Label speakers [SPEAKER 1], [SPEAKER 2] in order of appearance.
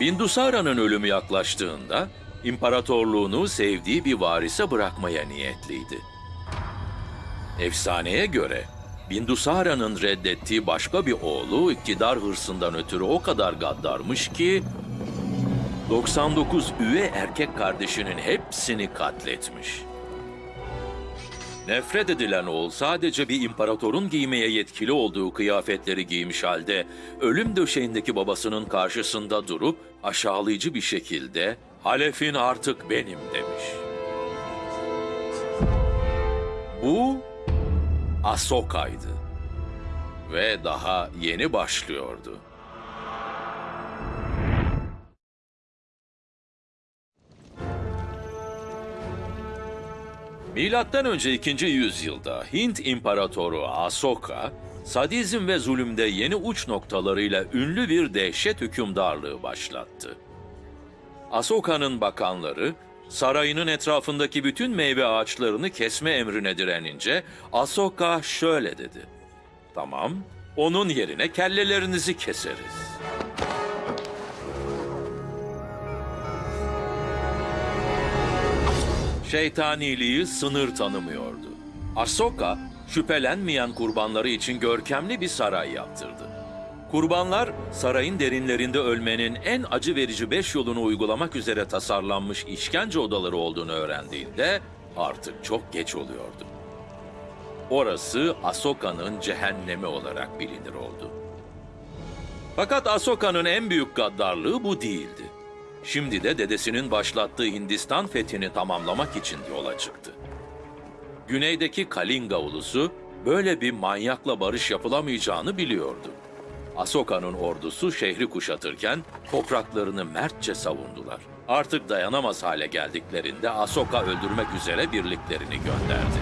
[SPEAKER 1] Bindusara'nın ölümü yaklaştığında imparatorluğunu sevdiği bir varise bırakmaya niyetliydi. Efsaneye göre Bindusara'nın reddettiği başka bir oğlu iktidar hırsından ötürü o kadar gaddarmış ki 99 üve erkek kardeşinin hepsini katletmiş. Nefret edilen oğul sadece bir imparatorun giymeye yetkili olduğu kıyafetleri giymiş halde ölüm döşeğindeki babasının karşısında durup aşağılayıcı bir şekilde Halef'in artık benim demiş. Bu Asoka'ydı ve daha yeni başlıyordu. Milattan önce 2. yüzyılda Hint İmparatoru Asoka, sadizm ve zulümde yeni uç noktalarıyla ünlü bir dehşet hükümdarlığı başlattı. Asoka'nın bakanları, sarayının etrafındaki bütün meyve ağaçlarını kesme emrine direnince Asoka şöyle dedi. Tamam, onun yerine kellelerinizi keseriz. Şeytaniliği sınır tanımıyordu. Asoka, şüphelenmeyen kurbanları için görkemli bir saray yaptırdı. Kurbanlar, sarayın derinlerinde ölmenin en acı verici beş yolunu uygulamak üzere tasarlanmış işkence odaları olduğunu öğrendiğinde artık çok geç oluyordu. Orası Asoka'nın cehennemi olarak bilinir oldu. Fakat Asoka'nın en büyük gaddarlığı bu değildi. Şimdi de dedesinin başlattığı Hindistan fethini tamamlamak için yola çıktı. Güneydeki Kalinga ulusu böyle bir manyakla barış yapılamayacağını biliyordu. Asoka'nın ordusu şehri kuşatırken topraklarını mertçe savundular. Artık dayanamaz hale geldiklerinde Asoka öldürmek üzere birliklerini gönderdi.